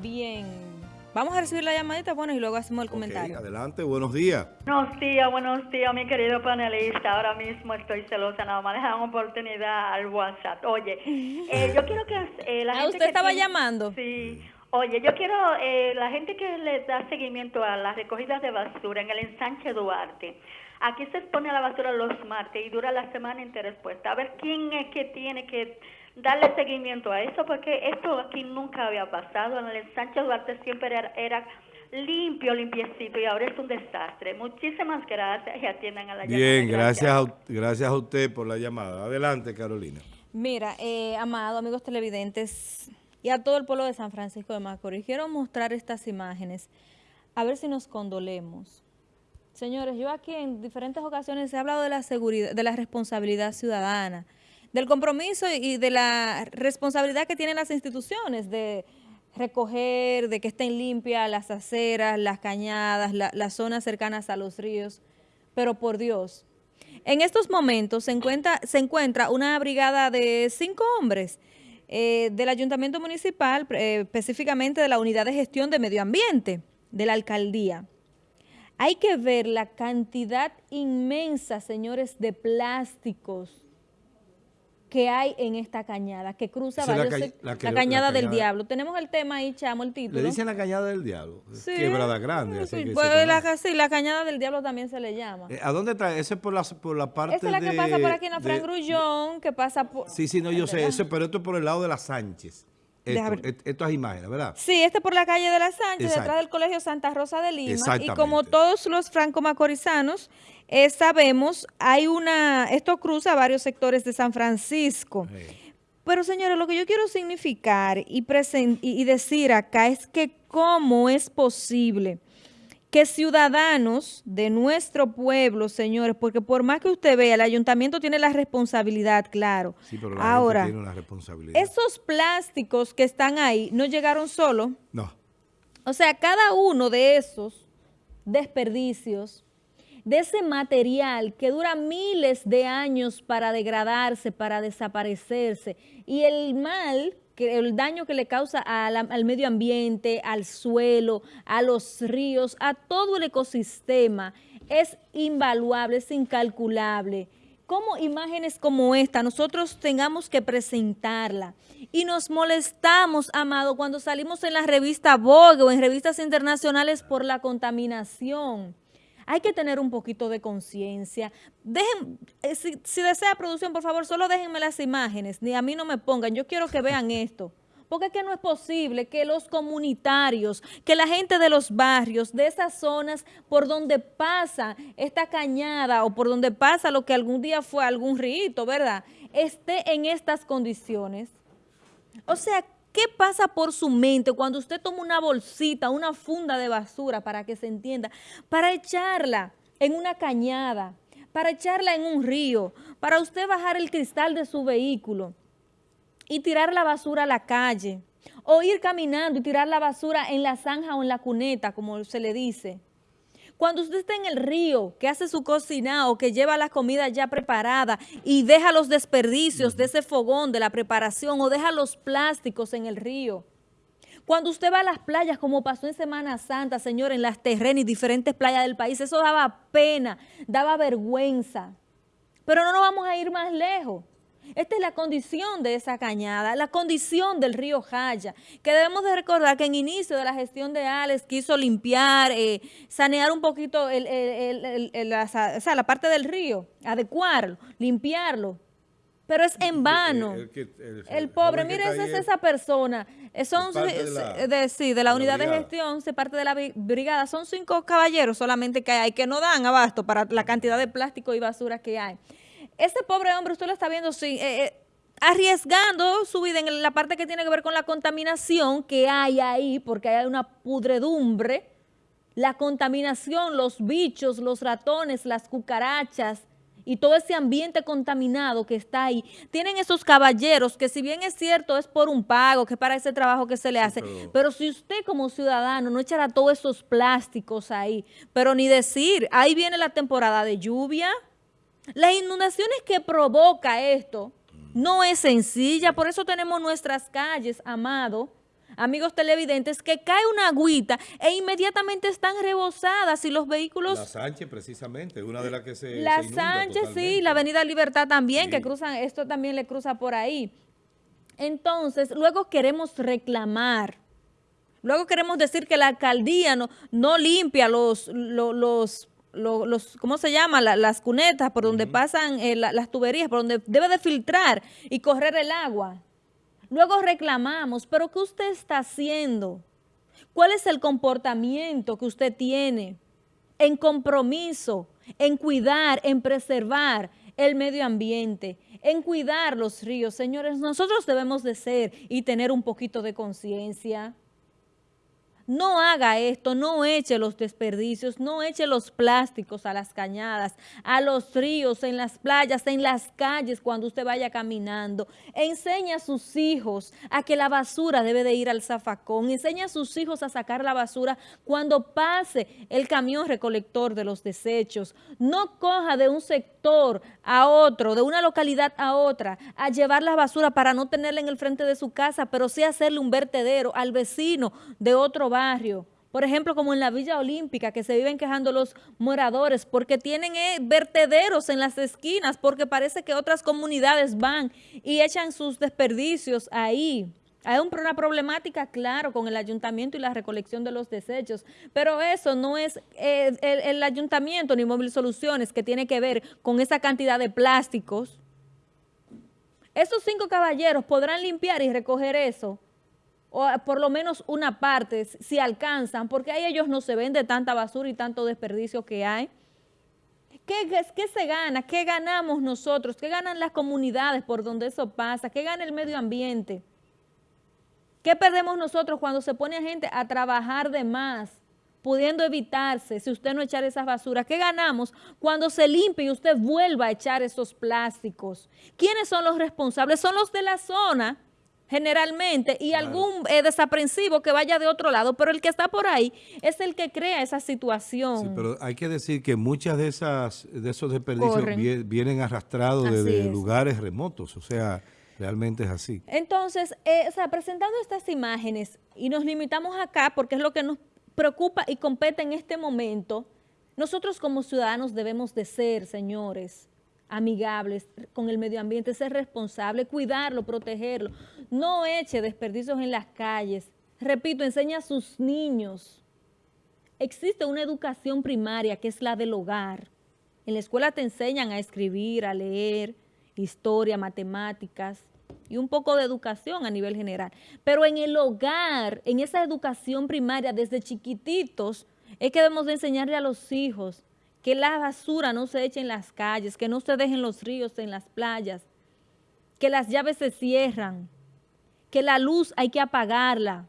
Bien. Vamos a recibir la llamadita, bueno, y luego hacemos el comentario. adelante, buenos días. Buenos días, buenos días, mi querido panelista. Ahora mismo estoy celosa, nada más dejan oportunidad al WhatsApp. Oye, eh, yo quiero que eh, la ¿A gente Ah, usted que estaba tiene- llamando? Sí. Oye, yo quiero, eh, la gente que le da seguimiento a las recogidas de basura en el ensanche Duarte, aquí se expone a la basura los martes y dura la semana entera expuesta. A ver quién es que tiene que darle seguimiento a eso, porque esto aquí nunca había pasado. En el ensanche Duarte siempre era, era limpio, limpiecito, y ahora es un desastre. Muchísimas gracias y atiendan a la llamada. Bien, gracias a, gracias a usted por la llamada. Adelante, Carolina. Mira, eh, amado, amigos televidentes y a todo el pueblo de San Francisco de Macorís, quiero mostrar estas imágenes, a ver si nos condolemos. Señores, yo aquí en diferentes ocasiones he hablado de la seguridad, de la responsabilidad ciudadana, del compromiso y de la responsabilidad que tienen las instituciones de recoger, de que estén limpias las aceras, las cañadas, la- las zonas cercanas a los ríos. Pero por Dios, en estos momentos se encuentra, se encuentra una brigada de cinco hombres eh, del Ayuntamiento Municipal, eh, específicamente de la Unidad de Gestión de Medio Ambiente, de la Alcaldía. Hay que ver la cantidad inmensa, señores, de plásticos que hay en esta cañada, que cruza la varios ca- la la, que- la cañada del diablo. Tenemos el tema ahí, chamo, el título. Le dicen la cañada del diablo. Sí. Quebrada grande. así Sí, que se pues, la, sí, la cañada del diablo también se le llama. Eh, ¿A dónde está? Ese es por la, por la parte Esa es la que de- pasa por aquí en la Fran Grullón, que pasa por... Sí, sí, no, yo sé. Ese, pero esto es por el lado de las Sánchez. Esto, et- estas imágenes, ¿verdad? Sí, este por la calle de la Sánchez, Exacto. detrás del Colegio Santa Rosa de Lima. Y como todos los franco-macorizanos eh, sabemos, hay una, esto cruza varios sectores de San Francisco. Sí. Pero señores, lo que yo quiero significar y, y, y decir acá es que cómo es posible que ciudadanos de nuestro pueblo, señores, porque por más que usted vea, el ayuntamiento tiene la responsabilidad, claro. Sí, pero la Ahora, gente tiene una responsabilidad. esos plásticos que están ahí no llegaron solo. No. O sea, cada uno de esos desperdicios, de ese material que dura miles de años para degradarse, para desaparecerse, y el mal, que, el daño que le causa a la- al medio ambiente, al suelo, a los ríos, a todo el ecosistema, es invaluable, es incalculable. ¿Cómo imágenes como esta nosotros tengamos que presentarla? Y nos molestamos, amado, cuando salimos en la revista Vogue o en revistas internacionales por la contaminación. Hay que tener un poquito de conciencia. Dejen, eh, si, si desea producción, por favor, solo déjenme las imágenes, ni a mí no me pongan. Yo quiero que vean esto. Porque es que no es posible que los comunitarios, que la gente de los barrios, de esas zonas por donde pasa esta cañada o por donde pasa lo que algún día fue algún rito, ¿verdad? Esté en estas condiciones. O sea, ¿qué pasa por su mente cuando usted toma una bolsita, una funda de basura, para que se entienda, para echarla en una cañada, para echarla en un río, para usted bajar el cristal de su vehículo y tirar la basura a la calle, o ir caminando y tirar la basura en la zanja o en la cuneta, como se le dice? Cuando usted está en el río, que hace su cocinado, que lleva la comida ya preparada y deja los desperdicios de ese fogón, de la preparación, o deja los plásticos en el río. Cuando usted va a las playas, como pasó en Semana Santa, señor, en las terrenas y diferentes playas del país, eso daba pena, daba vergüenza. Pero no nos vamos a ir más lejos. Esta es la condición de esa cañada, la condición del río Jaya, que debemos de recordar que en inicio de la gestión de Alex quiso limpiar, eh, sanear un poquito el- el- el- el- la, o sea, la parte del río, adecuarlo, limpiarlo, pero es en vano. El, que- el- El el pobre, mire, esa es esa persona. Eh, Son, de la- de, sí, de la de la unidad de gestión, se parte de la bri- brigada. Son cinco caballeros solamente que hay, que no dan abasto para la cantidad de plástico y basura que hay. Ese pobre hombre, usted lo está viendo, sí, eh, eh, arriesgando su vida en la parte que tiene que ver con la contaminación que hay ahí, porque hay una pudredumbre, la contaminación, los bichos, los ratones, las cucarachas y todo ese ambiente contaminado que está ahí. Tienen esos caballeros que si bien es cierto es por un pago, que para ese trabajo que se le hace, pero- pero si usted como ciudadano no echará todos esos plásticos ahí, pero ni decir, ahí viene la temporada de lluvia, las inundaciones que provoca esto no es sencilla, por eso tenemos nuestras calles, amado, amigos televidentes, que cae una agüita e inmediatamente están rebosadas y los vehículos... La Sánchez, precisamente, una de las que se La se Sánchez, sí, la Avenida Libertad también, que cruzan, esto también le cruza por ahí. Entonces, luego queremos reclamar. Luego queremos decir que la alcaldía no, no limpia los, los, los, ¿cómo se llama? las cunetas por donde pasan eh, las tuberías, por donde debe de filtrar y correr el agua. Luego reclamamos, pero ¿qué usted está haciendo? ¿Cuál es el comportamiento que usted tiene en compromiso, en cuidar, en preservar el medio ambiente, en cuidar los ríos? Señores, nosotros debemos de ser y tener un poquito de conciencia. No haga esto, no eche los desperdicios, no eche los plásticos a las cañadas, a los ríos, en las playas, en las calles cuando usted vaya caminando. Enseña a sus hijos a que la basura debe de ir al zafacón. Enseña a sus hijos a sacar la basura cuando pase el camión recolector de los desechos. No coja de un sector a otro, de una localidad a otra, a llevar la basura para no tenerla en el frente de su casa, pero sí hacerle un vertedero al vecino de otro barrio. Por ejemplo, como en la Villa Olímpica, que se viven quejando los moradores porque tienen eh, vertederos en las esquinas, porque parece que otras comunidades van y echan sus desperdicios ahí. Hay una problemática, claro, con el ayuntamiento y la recolección de los desechos, pero eso no es eh, el, el, ayuntamiento ni Móvil Soluciones que tiene que ver con esa cantidad de plásticos. Esos cinco caballeros podrán limpiar y recoger eso o por lo menos una parte, si alcanzan, porque ahí ellos no se ven de tanta basura y tanto desperdicio que hay. ¿Qué, ¿Qué, se gana? ¿Qué ganamos nosotros? ¿Qué ganan las comunidades por donde eso pasa? ¿Qué gana el medio ambiente? ¿Qué perdemos nosotros cuando se pone a gente a trabajar de más, pudiendo evitarse si usted no echar esas basuras? ¿Qué ganamos cuando se limpia y usted vuelva a echar esos plásticos? ¿Quiénes son los responsables? Son los de la zona generalmente, y algún eh, desaprensivo que vaya de otro lado, pero el que está por ahí es el que crea esa situación. Sí, pero hay que decir que muchas de esas de esos desperdicios vienen arrastrados desde lugares remotos, o sea, realmente es así. Entonces, eh, o sea, presentando estas imágenes, y nos limitamos acá porque es lo que nos preocupa y compete en este momento, nosotros como ciudadanos debemos de ser, señores, amigables con el medio ambiente, ser responsable, cuidarlo, protegerlo. No eche desperdicios en las calles. Repito, enseña a sus niños. Existe una educación primaria que es la del hogar. En la escuela te enseñan a escribir, a leer, historia, matemáticas y un poco de educación a nivel general. Pero en el hogar, en esa educación primaria desde chiquititos, es que debemos de enseñarle a los hijos que la basura no se eche en las calles, que no se dejen los ríos en las playas, que las llaves se cierran, que la luz hay que apagarla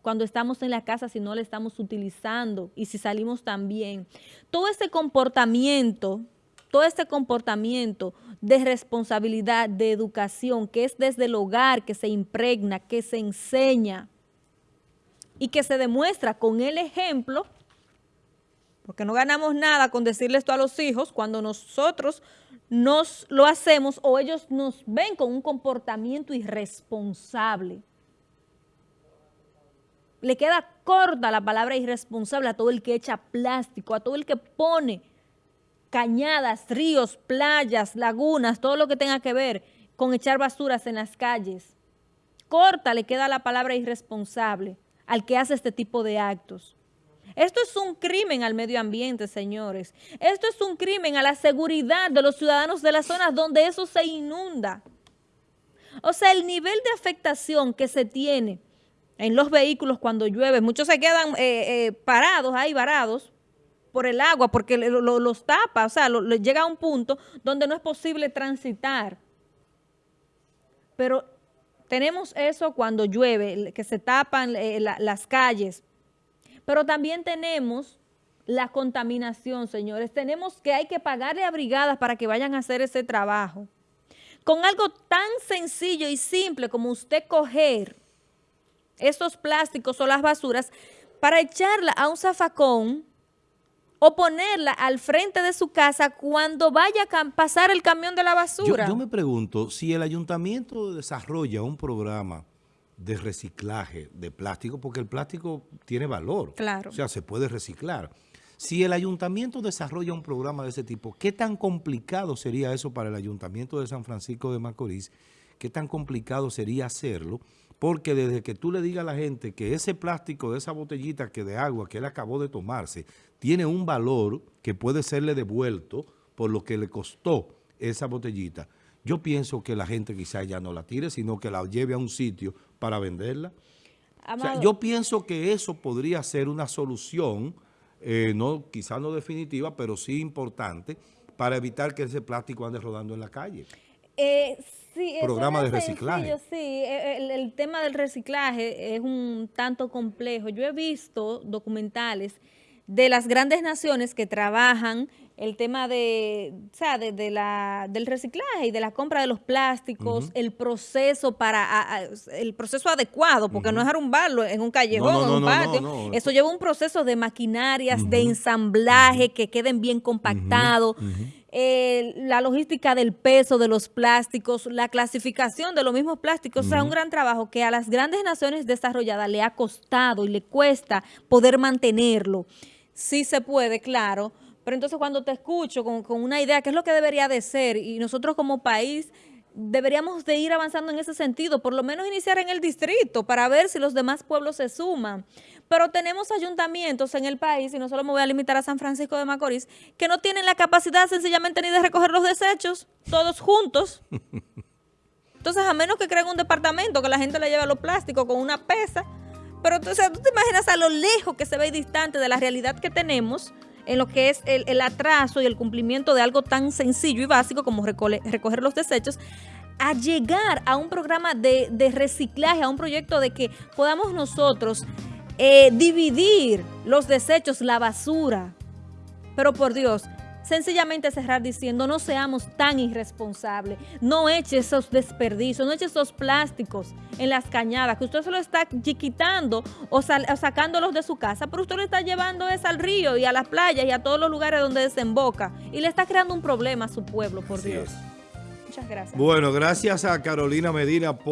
cuando estamos en la casa si no la estamos utilizando y si salimos también. Todo este comportamiento, todo este comportamiento de responsabilidad, de educación, que es desde el hogar, que se impregna, que se enseña y que se demuestra con el ejemplo, porque no ganamos nada con decirle esto a los hijos cuando nosotros nos lo hacemos o ellos nos ven con un comportamiento irresponsable. Le queda corta la palabra irresponsable a todo el que echa plástico, a todo el que pone cañadas, ríos, playas, lagunas, todo lo que tenga que ver con echar basuras en las calles. Corta le queda la palabra irresponsable al que hace este tipo de actos. Esto es un crimen al medio ambiente, señores. Esto es un crimen a la seguridad de los ciudadanos de las zonas donde eso se inunda. O sea, el nivel de afectación que se tiene en los vehículos cuando llueve, muchos se quedan eh, eh, parados ahí, varados, por el agua, porque los tapa, o sea, llega a un punto donde no es posible transitar. Pero tenemos eso cuando llueve, que se tapan eh, las calles, pero también tenemos la contaminación, señores. Tenemos que hay que pagarle a brigadas para que vayan a hacer ese trabajo. Con algo tan sencillo y simple como usted coger esos plásticos o las basuras para echarla a un zafacón o ponerla al frente de su casa cuando vaya a pasar el camión de la basura. Yo, yo me pregunto, si el ayuntamiento desarrolla un programa de reciclaje de plástico, porque el plástico tiene valor. Claro. O sea, se puede reciclar. Si el ayuntamiento desarrolla un programa de ese tipo, ¿qué tan complicado sería eso para el ayuntamiento de San Francisco de Macorís? ¿Qué tan complicado sería hacerlo? Porque desde que tú le digas a la gente que ese plástico de esa botellita que de agua que él acabó de tomarse tiene un valor que puede serle devuelto por lo que le costó esa botellita, yo pienso que la gente quizás ya no la tire, sino que la lleve a un sitio para venderla. yo pienso que eso podría ser una solución eh, no, quizás no definitiva, pero sí importante para evitar que ese plástico ande rodando en la calle. Eh, sí, Programa de reciclaje. sí, eh, el, el, tema del reciclaje es un tanto complejo. Yo he visto documentales de las grandes naciones que trabajan el tema de, o sea, de, la, del reciclaje y de la compra de los plásticos, el proceso para el proceso adecuado, porque no es arrumbarlo en un callejón, en un patio. Eso lleva un proceso de maquinarias, de ensamblaje, que queden bien compactados. la logística del peso de los plásticos, la clasificación de los mismos plásticos, o sea, un gran trabajo que a las grandes naciones desarrolladas le ha costado y le cuesta poder mantenerlo. Sí se puede, claro, pero entonces cuando te escucho con, una idea, ¿qué es lo que debería de ser? Y nosotros como país deberíamos de ir avanzando en ese sentido, por lo menos iniciar en el distrito para ver si los demás pueblos se suman. Pero tenemos ayuntamientos en el país, y no solo me voy a limitar a San Francisco de Macorís, que no tienen la capacidad sencillamente ni de recoger los desechos, todos juntos. Entonces, a menos que creen un departamento que la gente le lleve los plásticos con una pesa, pero entonces, tú te imaginas a lo lejos que se ve distante de la realidad que tenemos, en lo que es el, atraso y el cumplimiento de algo tan sencillo y básico como recoger los desechos, a llegar a un programa de, reciclaje, a un proyecto de que podamos nosotros eh, dividir los desechos, la basura. Pero por Dios, sencillamente cerrar diciendo no seamos tan irresponsables, no eche esos desperdicios, no eche esos plásticos en las cañadas, que usted se lo está quitando o, sacándolos de su casa, pero usted lo está llevando es al río y a las playas y a todos los lugares donde desemboca y le está creando un problema a su pueblo, por Dios. Muchas gracias. Bueno, gracias a Carolina Medina.